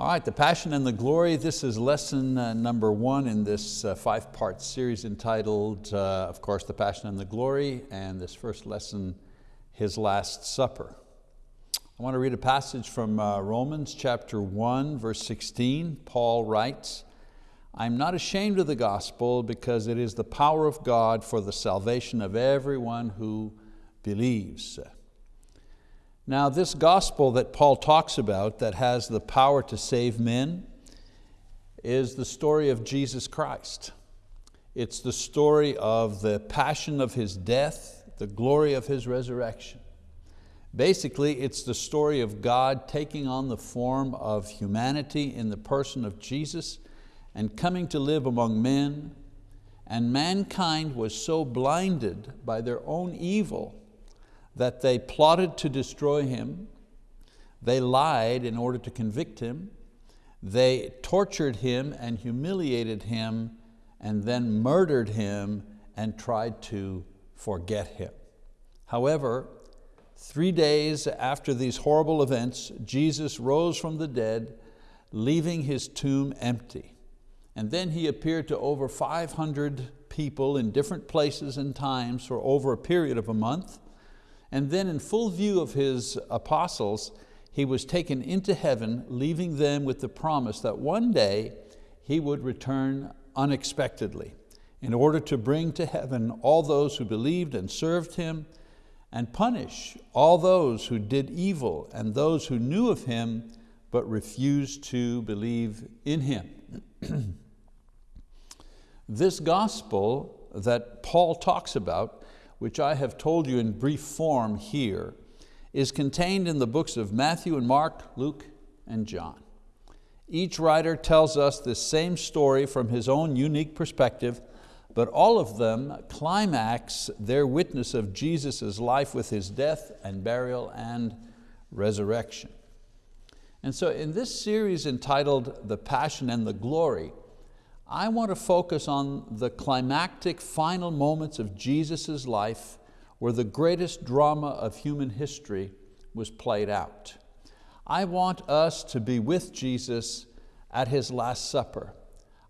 All right, the Passion and the Glory. This is lesson uh, number one in this uh, five-part series entitled, uh, of course, the Passion and the Glory, and this first lesson, His Last Supper. I want to read a passage from uh, Romans chapter 1, verse 16. Paul writes, I'm not ashamed of the gospel because it is the power of God for the salvation of everyone who believes. Now this gospel that Paul talks about that has the power to save men is the story of Jesus Christ. It's the story of the passion of His death, the glory of His resurrection. Basically, it's the story of God taking on the form of humanity in the person of Jesus and coming to live among men, and mankind was so blinded by their own evil that they plotted to destroy him, they lied in order to convict him, they tortured him and humiliated him and then murdered him and tried to forget him. However, three days after these horrible events, Jesus rose from the dead, leaving his tomb empty. And then he appeared to over 500 people in different places and times for over a period of a month. And then in full view of his apostles, he was taken into heaven, leaving them with the promise that one day he would return unexpectedly in order to bring to heaven all those who believed and served him and punish all those who did evil and those who knew of him but refused to believe in him. this gospel that Paul talks about which I have told you in brief form here, is contained in the books of Matthew and Mark, Luke and John. Each writer tells us the same story from his own unique perspective, but all of them climax their witness of Jesus' life with His death and burial and resurrection. And so in this series entitled The Passion and the Glory, I want to focus on the climactic final moments of Jesus' life where the greatest drama of human history was played out. I want us to be with Jesus at His Last Supper.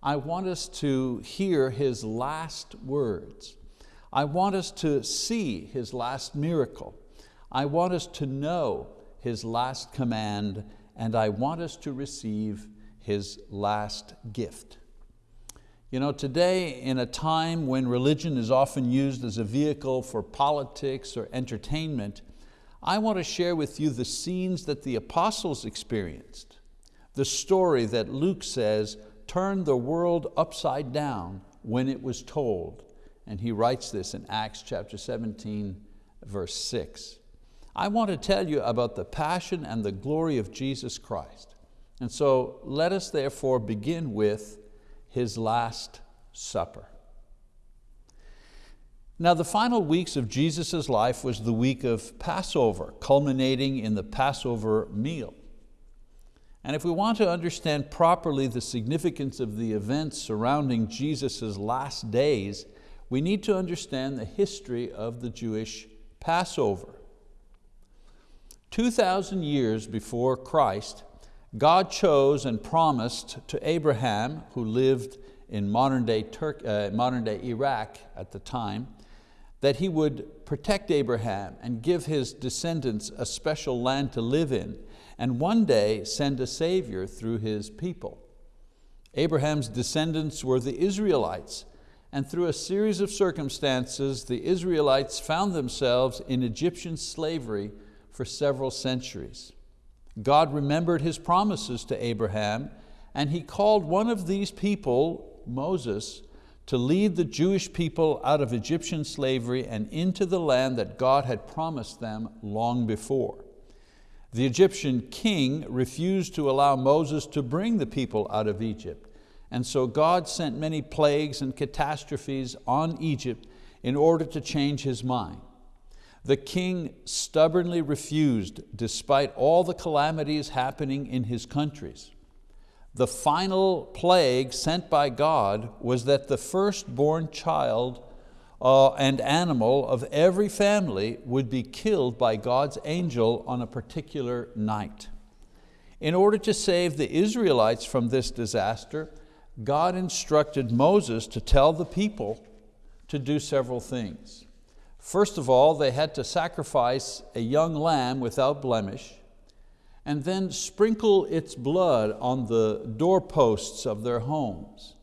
I want us to hear His last words. I want us to see His last miracle. I want us to know His last command and I want us to receive His last gift. You know, today in a time when religion is often used as a vehicle for politics or entertainment, I want to share with you the scenes that the apostles experienced, the story that Luke says turned the world upside down when it was told. And he writes this in Acts chapter 17, verse six. I want to tell you about the passion and the glory of Jesus Christ. And so let us therefore begin with his last supper. Now the final weeks of Jesus' life was the week of Passover, culminating in the Passover meal. And if we want to understand properly the significance of the events surrounding Jesus' last days, we need to understand the history of the Jewish Passover. 2,000 years before Christ, God chose and promised to Abraham, who lived in modern day, uh, modern day Iraq at the time, that he would protect Abraham and give his descendants a special land to live in, and one day send a savior through his people. Abraham's descendants were the Israelites, and through a series of circumstances, the Israelites found themselves in Egyptian slavery for several centuries. God remembered His promises to Abraham and He called one of these people, Moses, to lead the Jewish people out of Egyptian slavery and into the land that God had promised them long before. The Egyptian king refused to allow Moses to bring the people out of Egypt. And so God sent many plagues and catastrophes on Egypt in order to change his mind. The king stubbornly refused despite all the calamities happening in his countries. The final plague sent by God was that the firstborn child uh, and animal of every family would be killed by God's angel on a particular night. In order to save the Israelites from this disaster, God instructed Moses to tell the people to do several things. First of all, they had to sacrifice a young lamb without blemish and then sprinkle its blood on the doorposts of their homes.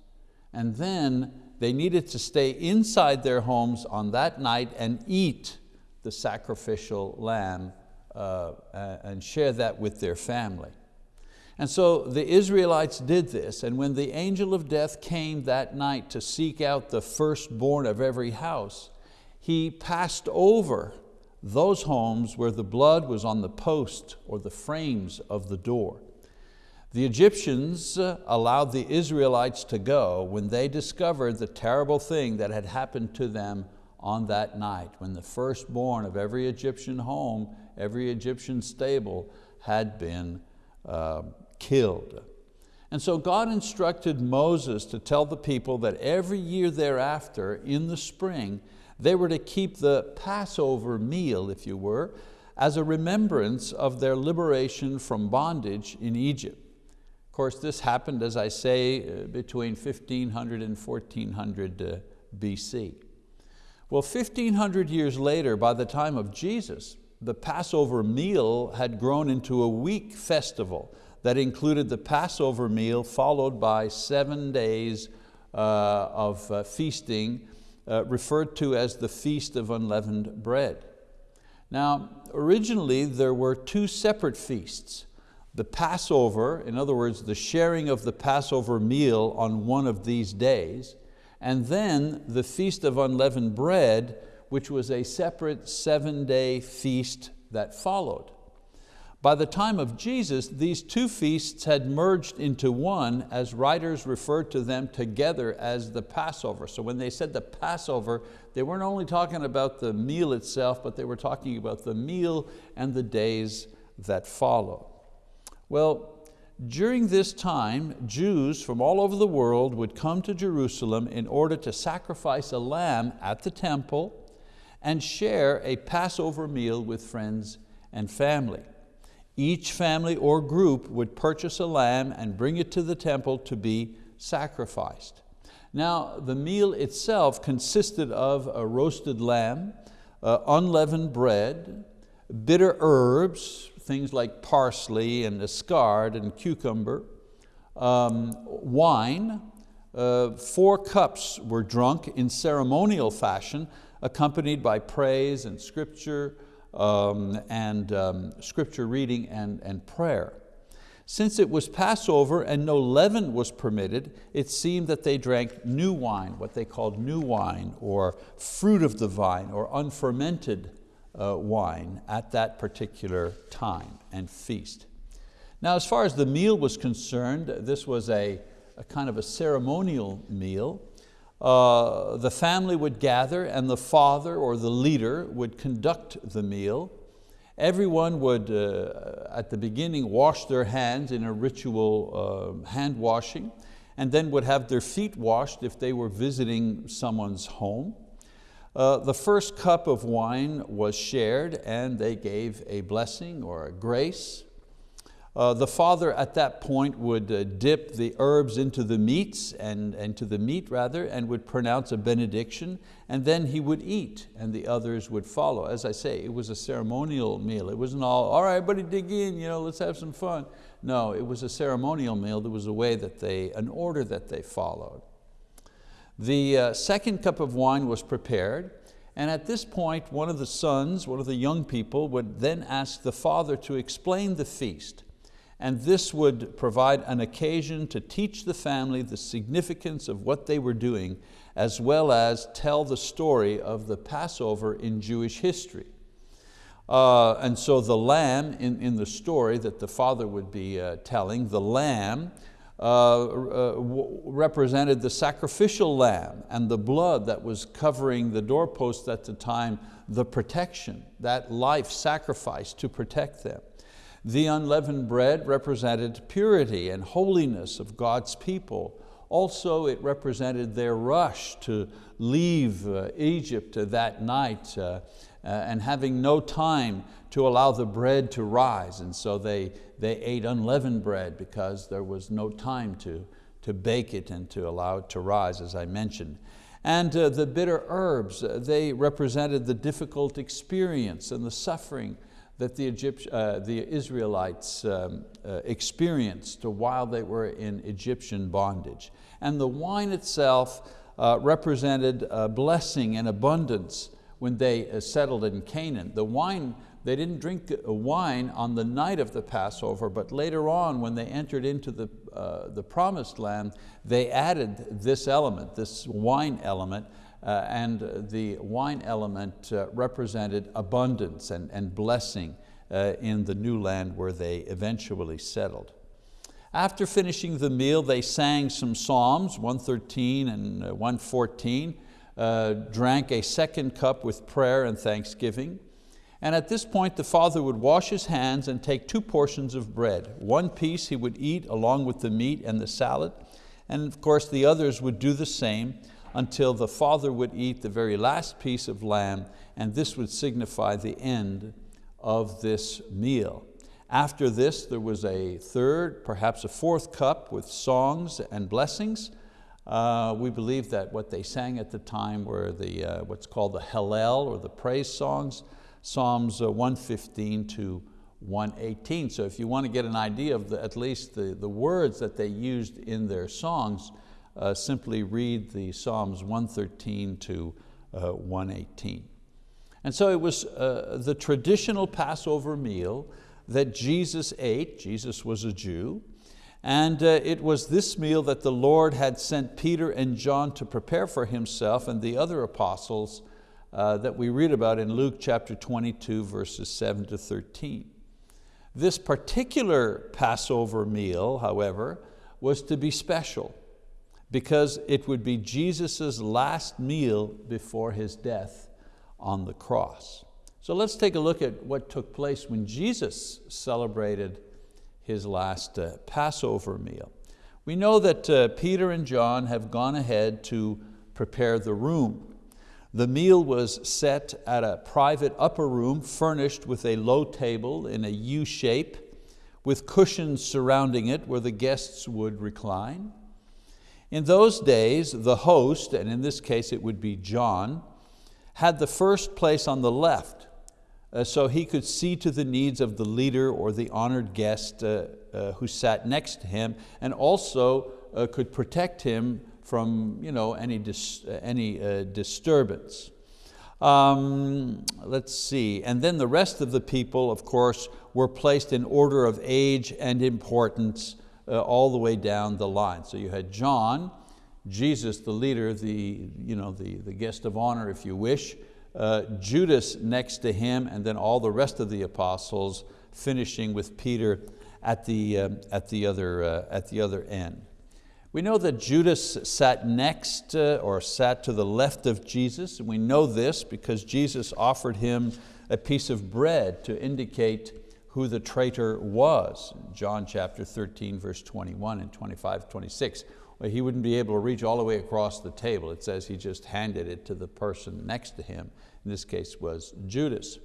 And then they needed to stay inside their homes on that night and eat the sacrificial lamb uh, and share that with their family. And so the Israelites did this, and when the angel of death came that night to seek out the firstborn of every house, he passed over those homes where the blood was on the post or the frames of the door. The Egyptians uh, allowed the Israelites to go when they discovered the terrible thing that had happened to them on that night, when the firstborn of every Egyptian home, every Egyptian stable had been uh, killed. And so God instructed Moses to tell the people that every year thereafter, in the spring, they were to keep the Passover meal, if you were, as a remembrance of their liberation from bondage in Egypt. Of course, this happened, as I say, uh, between 1500 and 1400 uh, BC. Well, 1500 years later, by the time of Jesus, the Passover meal had grown into a week festival that included the Passover meal followed by seven days uh, of uh, feasting uh, referred to as the Feast of Unleavened Bread. Now, originally there were two separate feasts. The Passover, in other words, the sharing of the Passover meal on one of these days, and then the Feast of Unleavened Bread, which was a separate seven day feast that followed. By the time of Jesus, these two feasts had merged into one as writers referred to them together as the Passover. So when they said the Passover, they weren't only talking about the meal itself, but they were talking about the meal and the days that follow. Well, during this time, Jews from all over the world would come to Jerusalem in order to sacrifice a lamb at the temple and share a Passover meal with friends and family. Each family or group would purchase a lamb and bring it to the temple to be sacrificed. Now the meal itself consisted of a roasted lamb, uh, unleavened bread, bitter herbs, things like parsley and escard and cucumber, um, wine, uh, four cups were drunk in ceremonial fashion, accompanied by praise and scripture, um, and um, scripture reading and, and prayer. Since it was Passover and no leaven was permitted, it seemed that they drank new wine, what they called new wine, or fruit of the vine, or unfermented uh, wine at that particular time and feast. Now as far as the meal was concerned, this was a, a kind of a ceremonial meal. Uh, the family would gather and the father or the leader would conduct the meal. Everyone would, uh, at the beginning, wash their hands in a ritual uh, hand washing and then would have their feet washed if they were visiting someone's home. Uh, the first cup of wine was shared and they gave a blessing or a grace. Uh, the father at that point would uh, dip the herbs into the meats and, and to the meat rather and would pronounce a benediction and then he would eat and the others would follow. As I say, it was a ceremonial meal. It wasn't all, all right, everybody dig in, you know, let's have some fun. No, it was a ceremonial meal. There was a way that they, an order that they followed. The uh, second cup of wine was prepared and at this point, one of the sons, one of the young people would then ask the father to explain the feast and this would provide an occasion to teach the family the significance of what they were doing, as well as tell the story of the Passover in Jewish history. Uh, and so the lamb in, in the story that the father would be uh, telling, the lamb uh, uh represented the sacrificial lamb and the blood that was covering the doorpost at the time, the protection, that life sacrifice to protect them. The unleavened bread represented purity and holiness of God's people, Also, it represented their rush to leave uh, Egypt that night uh, uh, and having no time to allow the bread to rise. And so they, they ate unleavened bread because there was no time to, to bake it and to allow it to rise, as I mentioned. And uh, the bitter herbs, uh, they represented the difficult experience and the suffering that the, Egypt, uh, the Israelites um, uh, experienced while they were in Egyptian bondage. And the wine itself uh, represented blessing and abundance when they uh, settled in Canaan. The wine, they didn't drink uh, wine on the night of the Passover, but later on when they entered into the, uh, the promised land, they added this element, this wine element, uh, and the wine element uh, represented abundance and, and blessing uh, in the new land where they eventually settled. After finishing the meal, they sang some psalms, 113 and 114, uh, drank a second cup with prayer and thanksgiving. And at this point, the father would wash his hands and take two portions of bread. One piece he would eat along with the meat and the salad, and of course the others would do the same until the father would eat the very last piece of lamb, and this would signify the end of this meal. After this, there was a third, perhaps a fourth cup with songs and blessings, uh, we believe that what they sang at the time were the, uh, what's called the Hallel or the praise songs, Psalms uh, 115 to 118. So if you want to get an idea of the, at least the, the words that they used in their songs, uh, simply read the Psalms 113 to uh, 118. And so it was uh, the traditional Passover meal that Jesus ate. Jesus was a Jew. And uh, it was this meal that the Lord had sent Peter and John to prepare for himself and the other apostles uh, that we read about in Luke chapter 22, verses 7 to 13. This particular Passover meal, however, was to be special because it would be Jesus' last meal before his death on the cross. So let's take a look at what took place when Jesus celebrated his last uh, Passover meal. We know that uh, Peter and John have gone ahead to prepare the room. The meal was set at a private upper room furnished with a low table in a U shape with cushions surrounding it where the guests would recline. In those days, the host, and in this case it would be John, had the first place on the left uh, so he could see to the needs of the leader or the honored guest uh, uh, who sat next to him and also uh, could protect him from you know, any, dis uh, any uh, disturbance. Um, let's see, and then the rest of the people, of course, were placed in order of age and importance all the way down the line. So you had John, Jesus, the leader, the, you know, the, the guest of honor, if you wish, uh, Judas next to him, and then all the rest of the apostles, finishing with Peter at the, um, at the, other, uh, at the other end. We know that Judas sat next uh, or sat to the left of Jesus. And we know this because Jesus offered him a piece of bread to indicate who the traitor was. John chapter 13, verse 21 and 25, 26 he wouldn't be able to reach all the way across the table. It says he just handed it to the person next to him. In this case was Judas.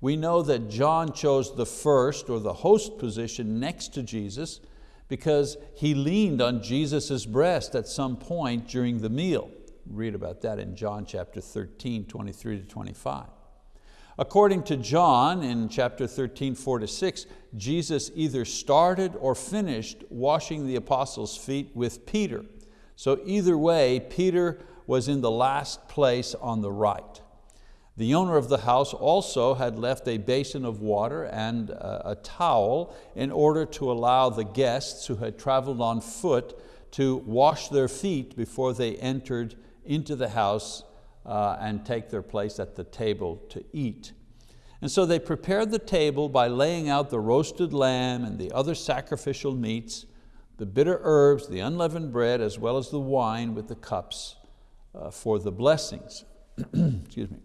We know that John chose the first or the host position next to Jesus because he leaned on Jesus' breast at some point during the meal. Read about that in John chapter 13, 23 to 25. According to John in chapter 13, 4 to 6, Jesus either started or finished washing the apostles' feet with Peter. So either way, Peter was in the last place on the right. The owner of the house also had left a basin of water and a towel in order to allow the guests who had traveled on foot to wash their feet before they entered into the house uh, and take their place at the table to eat. And so they prepared the table by laying out the roasted lamb and the other sacrificial meats, the bitter herbs, the unleavened bread, as well as the wine with the cups uh, for the blessings. Excuse me.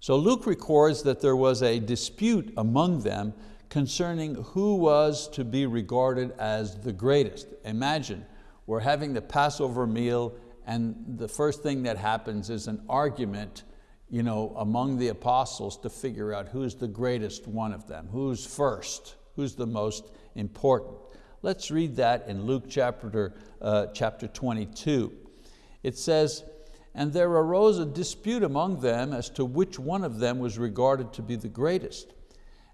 So Luke records that there was a dispute among them concerning who was to be regarded as the greatest. Imagine We're having the Passover meal and the first thing that happens is an argument you know, among the apostles to figure out who's the greatest one of them, who's first, who's the most important. Let's read that in Luke chapter, uh, chapter 22. It says, and there arose a dispute among them as to which one of them was regarded to be the greatest.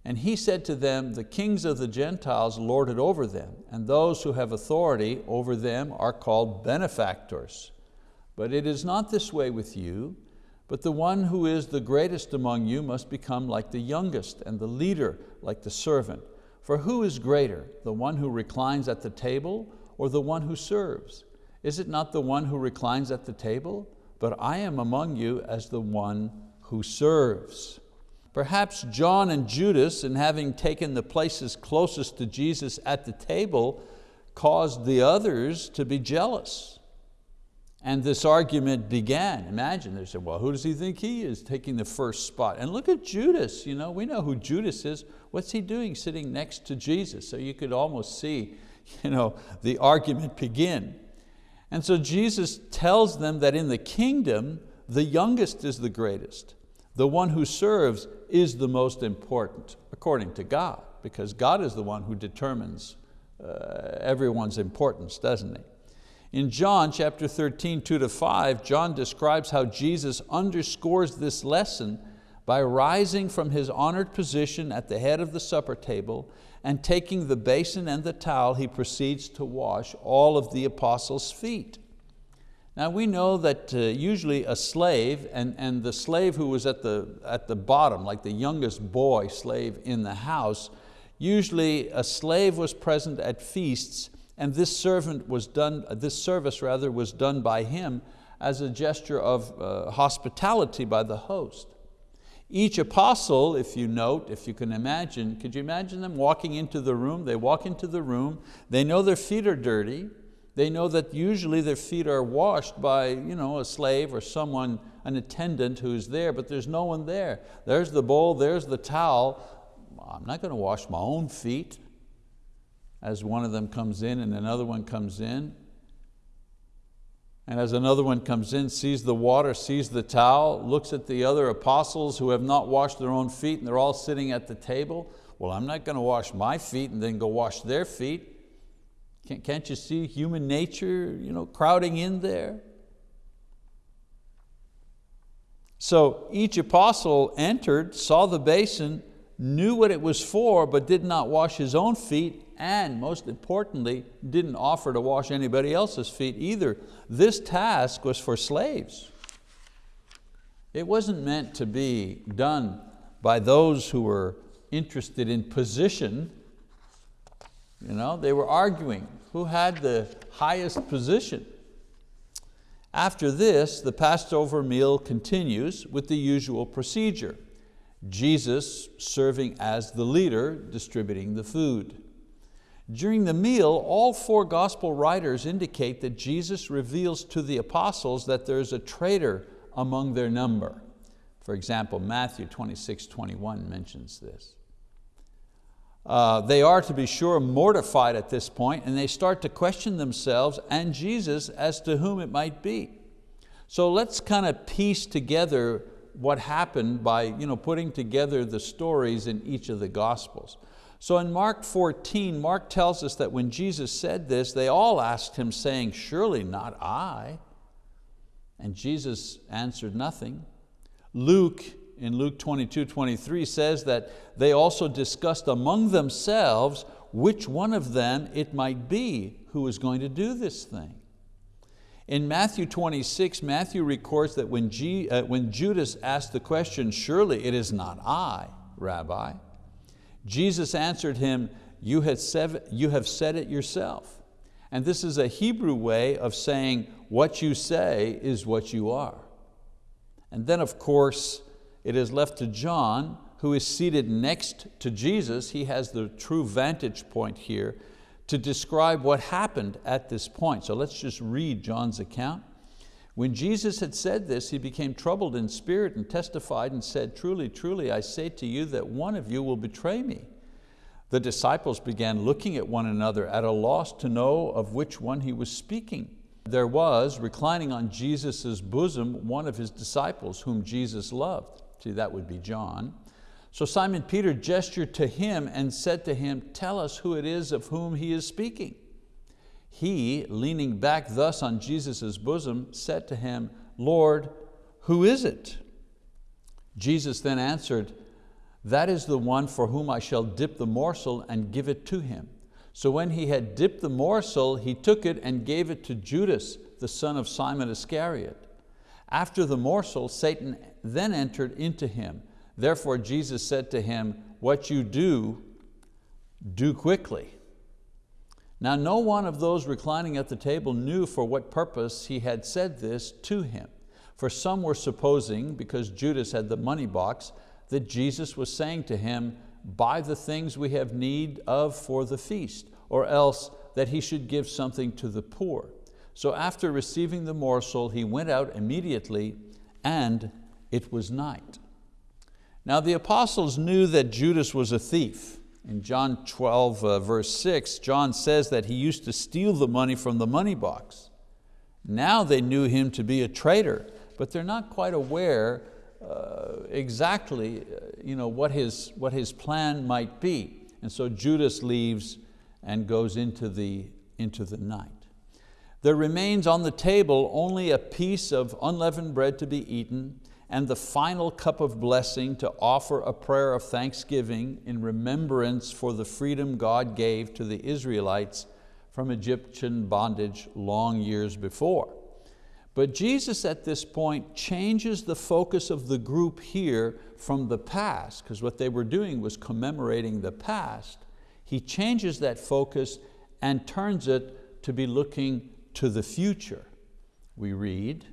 And he said to them, the kings of the Gentiles lord it over them, and those who have authority over them are called benefactors. But it is not this way with you, but the one who is the greatest among you must become like the youngest, and the leader like the servant. For who is greater, the one who reclines at the table or the one who serves? Is it not the one who reclines at the table? But I am among you as the one who serves. Perhaps John and Judas, in having taken the places closest to Jesus at the table, caused the others to be jealous. And this argument began. Imagine, they said, well, who does he think he is taking the first spot? And look at Judas, you know, we know who Judas is. What's he doing sitting next to Jesus? So you could almost see you know, the argument begin. And so Jesus tells them that in the kingdom, the youngest is the greatest. The one who serves is the most important, according to God, because God is the one who determines uh, everyone's importance, doesn't He? In John chapter 13, two to five, John describes how Jesus underscores this lesson by rising from his honored position at the head of the supper table and taking the basin and the towel, he proceeds to wash all of the apostles' feet. Now we know that uh, usually a slave, and, and the slave who was at the, at the bottom, like the youngest boy slave in the house, usually a slave was present at feasts and this servant was done, this service rather was done by him as a gesture of uh, hospitality by the host. Each apostle, if you note, if you can imagine, could you imagine them walking into the room? They walk into the room, they know their feet are dirty, they know that usually their feet are washed by you know, a slave or someone, an attendant who's there, but there's no one there. There's the bowl, there's the towel. I'm not going to wash my own feet as one of them comes in and another one comes in. And as another one comes in, sees the water, sees the towel, looks at the other apostles who have not washed their own feet and they're all sitting at the table. Well, I'm not going to wash my feet and then go wash their feet. Can't, can't you see human nature you know, crowding in there? So each apostle entered, saw the basin, knew what it was for, but did not wash his own feet, and most importantly, didn't offer to wash anybody else's feet either. This task was for slaves. It wasn't meant to be done by those who were interested in position. You know, they were arguing who had the highest position. After this, the Passover meal continues with the usual procedure. Jesus serving as the leader, distributing the food. During the meal, all four gospel writers indicate that Jesus reveals to the apostles that there's a traitor among their number. For example, Matthew 26, 21 mentions this. Uh, they are, to be sure, mortified at this point and they start to question themselves and Jesus as to whom it might be. So let's kind of piece together what happened by you know, putting together the stories in each of the Gospels. So in Mark 14, Mark tells us that when Jesus said this, they all asked him saying, surely not I. And Jesus answered nothing. Luke, in Luke 22, 23 says that they also discussed among themselves which one of them it might be who was going to do this thing. In Matthew 26, Matthew records that when, G, uh, when Judas asked the question, surely it is not I, Rabbi, Jesus answered him, you have, said, you have said it yourself. And this is a Hebrew way of saying what you say is what you are. And then of course, it is left to John, who is seated next to Jesus. He has the true vantage point here to describe what happened at this point. So let's just read John's account. When Jesus had said this, he became troubled in spirit and testified and said, truly, truly, I say to you that one of you will betray me. The disciples began looking at one another at a loss to know of which one he was speaking. There was, reclining on Jesus' bosom, one of his disciples whom Jesus loved. See, that would be John. So Simon Peter gestured to him and said to him, tell us who it is of whom he is speaking. He, leaning back thus on Jesus' bosom, said to him, Lord, who is it? Jesus then answered, that is the one for whom I shall dip the morsel and give it to him. So when he had dipped the morsel, he took it and gave it to Judas, the son of Simon Iscariot. After the morsel, Satan then entered into him. Therefore Jesus said to him, what you do, do quickly. Now no one of those reclining at the table knew for what purpose he had said this to him. For some were supposing, because Judas had the money box, that Jesus was saying to him, buy the things we have need of for the feast, or else that he should give something to the poor. So after receiving the morsel, he went out immediately and it was night. Now the apostles knew that Judas was a thief. In John 12 uh, verse 6, John says that he used to steal the money from the money box. Now they knew him to be a traitor, but they're not quite aware uh, exactly uh, you know, what, his, what his plan might be. And so Judas leaves and goes into the, into the night. There remains on the table only a piece of unleavened bread to be eaten and the final cup of blessing to offer a prayer of thanksgiving in remembrance for the freedom God gave to the Israelites from Egyptian bondage long years before. But Jesus at this point changes the focus of the group here from the past, because what they were doing was commemorating the past. He changes that focus and turns it to be looking to the future. We read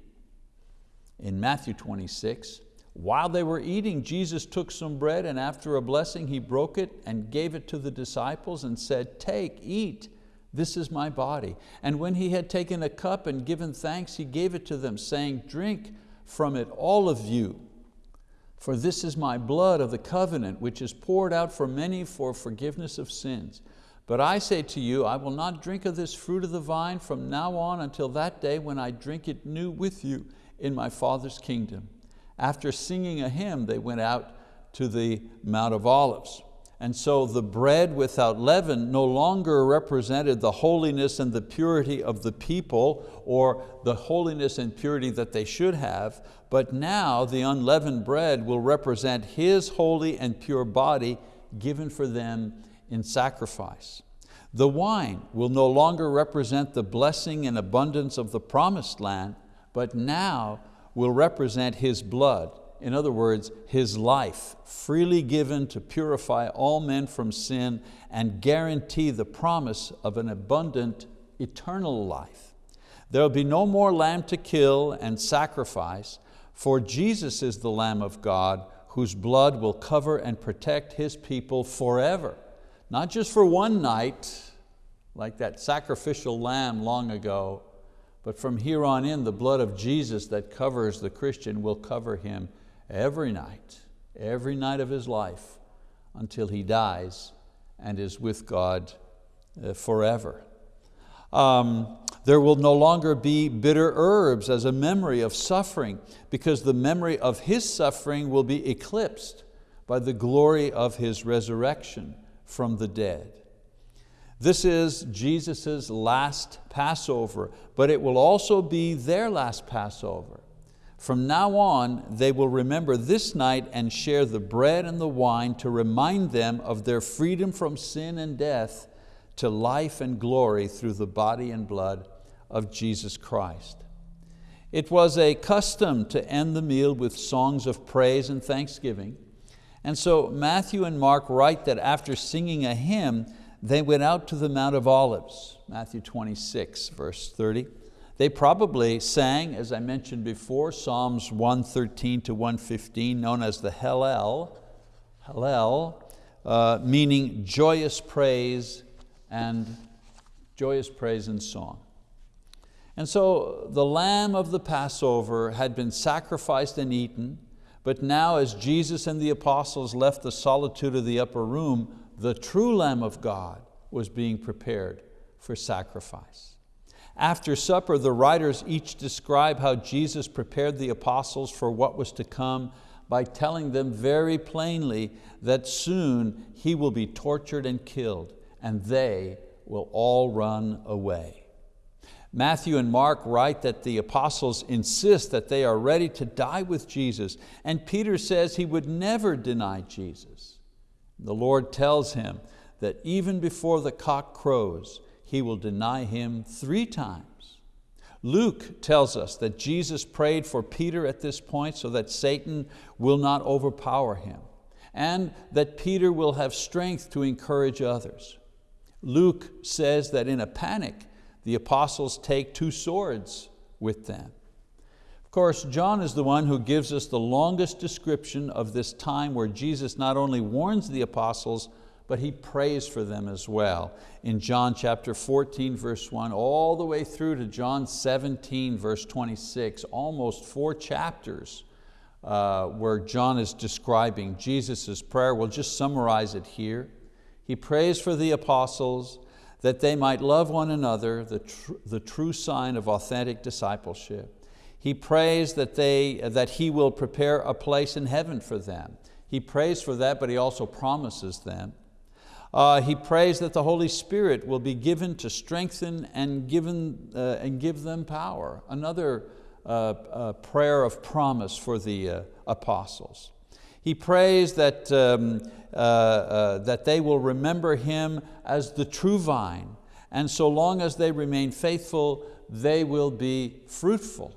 in Matthew 26, while they were eating, Jesus took some bread and after a blessing, He broke it and gave it to the disciples and said, take, eat, this is my body. And when he had taken a cup and given thanks, he gave it to them, saying, drink from it, all of you, for this is my blood of the covenant, which is poured out for many for forgiveness of sins. But I say to you, I will not drink of this fruit of the vine from now on until that day when I drink it new with you in my Father's kingdom. After singing a hymn, they went out to the Mount of Olives. And so the bread without leaven no longer represented the holiness and the purity of the people or the holiness and purity that they should have, but now the unleavened bread will represent His holy and pure body given for them in sacrifice. The wine will no longer represent the blessing and abundance of the promised land, but now will represent His blood in other words, His life, freely given to purify all men from sin and guarantee the promise of an abundant eternal life. There will be no more lamb to kill and sacrifice, for Jesus is the Lamb of God whose blood will cover and protect His people forever. Not just for one night, like that sacrificial lamb long ago, but from here on in, the blood of Jesus that covers the Christian will cover him every night, every night of his life until he dies and is with God uh, forever. Um, there will no longer be bitter herbs as a memory of suffering because the memory of His suffering will be eclipsed by the glory of His resurrection from the dead. This is Jesus' last Passover, but it will also be their last Passover. From now on, they will remember this night and share the bread and the wine to remind them of their freedom from sin and death to life and glory through the body and blood of Jesus Christ. It was a custom to end the meal with songs of praise and thanksgiving. And so Matthew and Mark write that after singing a hymn, they went out to the Mount of Olives, Matthew 26, verse 30. They probably sang, as I mentioned before, Psalms 113 to 115, known as the Hallel, Hallel, uh, meaning joyous praise and joyous praise and song. And so the lamb of the Passover had been sacrificed and eaten, but now as Jesus and the apostles left the solitude of the upper room, the true Lamb of God, was being prepared for sacrifice. After supper, the writers each describe how Jesus prepared the apostles for what was to come by telling them very plainly that soon He will be tortured and killed, and they will all run away. Matthew and Mark write that the apostles insist that they are ready to die with Jesus, and Peter says he would never deny Jesus. The Lord tells him that even before the cock crows, he will deny him three times. Luke tells us that Jesus prayed for Peter at this point so that Satan will not overpower him and that Peter will have strength to encourage others. Luke says that in a panic, the apostles take two swords with them. Of course, John is the one who gives us the longest description of this time where Jesus not only warns the apostles, but he prays for them as well. In John chapter 14, verse 1, all the way through to John 17, verse 26, almost four chapters uh, where John is describing Jesus' prayer. We'll just summarize it here. He prays for the apostles that they might love one another, the, tr the true sign of authentic discipleship. He prays that, they, that He will prepare a place in heaven for them. He prays for that, but He also promises them. Uh, he prays that the Holy Spirit will be given to strengthen and, given, uh, and give them power. Another uh, uh prayer of promise for the uh, apostles. He prays that, um, uh, that they will remember Him as the true vine, and so long as they remain faithful, they will be fruitful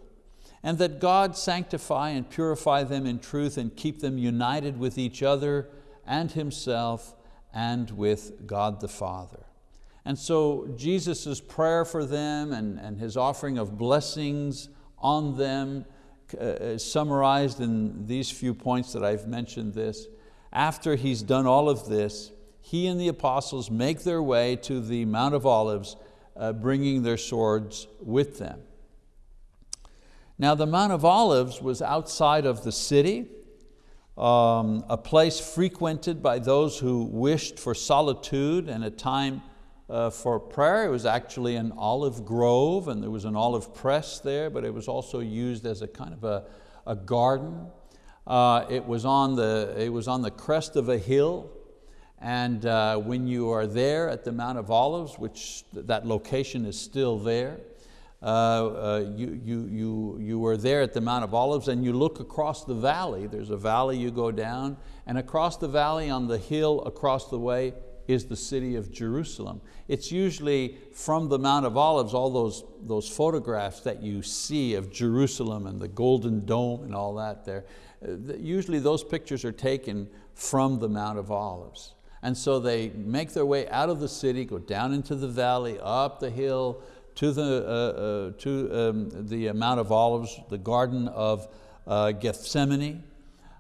and that God sanctify and purify them in truth and keep them united with each other and Himself and with God the Father. And so Jesus' prayer for them and, and His offering of blessings on them uh, summarized in these few points that I've mentioned this. After He's done all of this, He and the apostles make their way to the Mount of Olives, uh, bringing their swords with them. Now the Mount of Olives was outside of the city, um, a place frequented by those who wished for solitude and a time uh, for prayer. It was actually an olive grove and there was an olive press there, but it was also used as a kind of a, a garden. Uh, it, was on the, it was on the crest of a hill and uh, when you are there at the Mount of Olives, which that location is still there, uh, uh, you, you, you, you were there at the Mount of Olives and you look across the valley. There's a valley you go down and across the valley on the hill across the way is the city of Jerusalem. It's usually from the Mount of Olives, all those, those photographs that you see of Jerusalem and the golden dome and all that there. Uh, usually those pictures are taken from the Mount of Olives. And so they make their way out of the city, go down into the valley, up the hill, to the, uh, uh, to, um, the Mount of Olives, the Garden of uh, Gethsemane.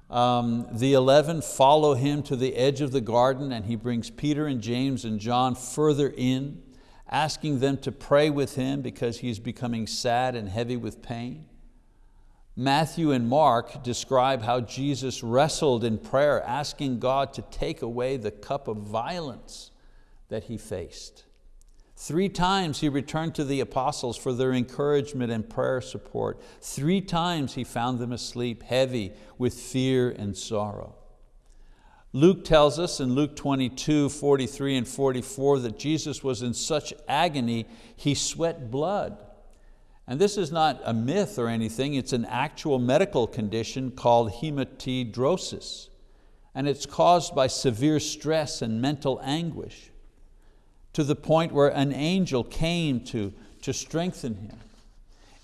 Um, the 11 follow him to the edge of the garden and he brings Peter and James and John further in, asking them to pray with him because he's becoming sad and heavy with pain. Matthew and Mark describe how Jesus wrestled in prayer, asking God to take away the cup of violence that he faced. Three times he returned to the apostles for their encouragement and prayer support. Three times he found them asleep, heavy with fear and sorrow. Luke tells us in Luke 22, 43 and 44 that Jesus was in such agony, he sweat blood. And this is not a myth or anything, it's an actual medical condition called hematidrosis. And it's caused by severe stress and mental anguish to the point where an angel came to, to strengthen him.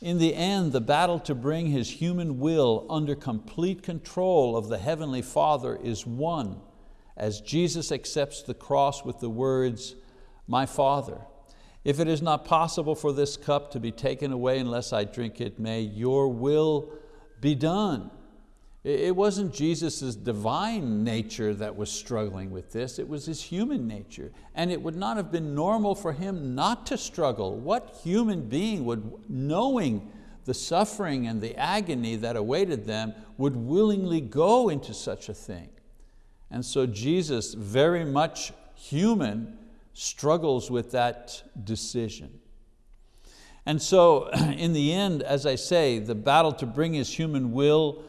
In the end, the battle to bring his human will under complete control of the Heavenly Father is won as Jesus accepts the cross with the words, my Father, if it is not possible for this cup to be taken away unless I drink it, may your will be done. It wasn't Jesus' divine nature that was struggling with this, it was his human nature. And it would not have been normal for him not to struggle. What human being would, knowing the suffering and the agony that awaited them, would willingly go into such a thing? And so Jesus very much human, struggles with that decision. And so in the end, as I say, the battle to bring his human will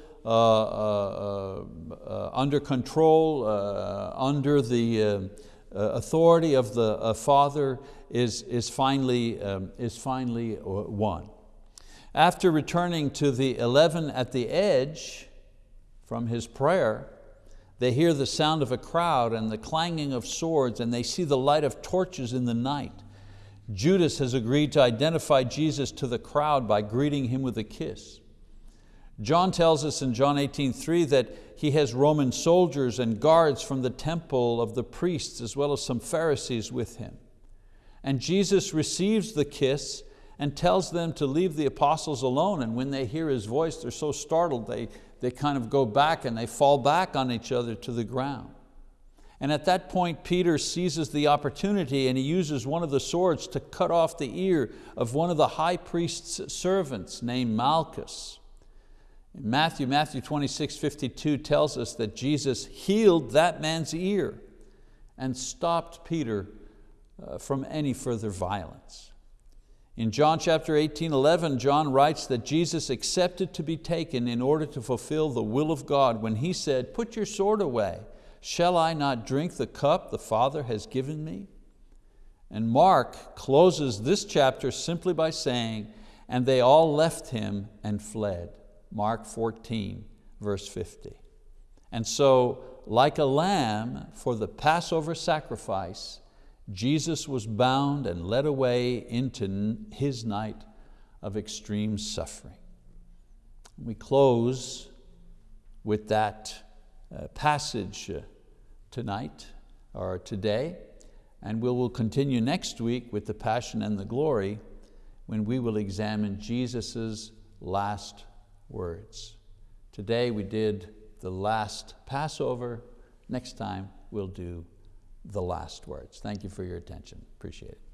under control, uh, under the uh, uh, authority of the Father is, is, finally, um, is finally won. After returning to the 11 at the edge from his prayer, they hear the sound of a crowd and the clanging of swords and they see the light of torches in the night. Judas has agreed to identify Jesus to the crowd by greeting him with a kiss. John tells us in John 18.3 that he has Roman soldiers and guards from the temple of the priests as well as some Pharisees with him. And Jesus receives the kiss and tells them to leave the apostles alone and when they hear his voice they're so startled they, they kind of go back and they fall back on each other to the ground. And at that point, Peter seizes the opportunity and he uses one of the swords to cut off the ear of one of the high priest's servants named Malchus. In Matthew, Matthew 26, 52 tells us that Jesus healed that man's ear and stopped Peter uh, from any further violence. In John chapter 18, 11, John writes that Jesus accepted to be taken in order to fulfill the will of God when he said, put your sword away. Shall I not drink the cup the Father has given me? And Mark closes this chapter simply by saying, and they all left him and fled. Mark 14, verse 50. And so, like a lamb for the Passover sacrifice, Jesus was bound and led away into his night of extreme suffering. We close with that uh, passage uh, tonight or today, and we will continue next week with the Passion and the Glory when we will examine Jesus' last words. Today we did the last Passover. Next time we'll do the last words. Thank you for your attention. Appreciate it.